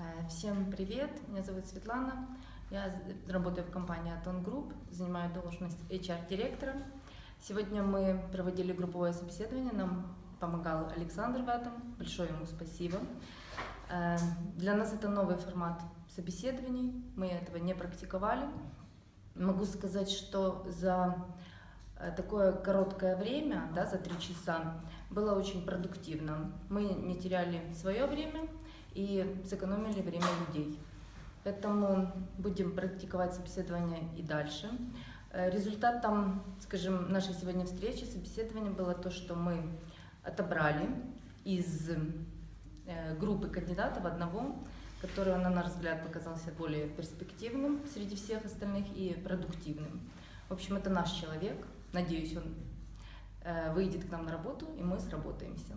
Э, Всем привет, меня зовут Светлана, я работаю в компании Атон Групп, занимаю должность HR-директора. Сегодня мы проводили групповое собеседование, нам помогал Александр в этом, большое ему спасибо. Э, Для нас это новый формат собеседований, мы этого не практиковали. Могу сказать, что за э, такое короткое время, да, за три часа, было очень продуктивно. Мы не теряли свое время и сэкономили время людей. Поэтому будем практиковать собеседование и дальше. Э, Результатом, скажем, нашей сегодня встречи, собеседования было то, что мы отобрали из э, группы кандидатов одного, который, на наш взгляд, показался более перспективным среди всех остальных и продуктивным. В общем, это наш человек. Надеюсь, он э, выйдет к нам на работу, и мы сработаемся.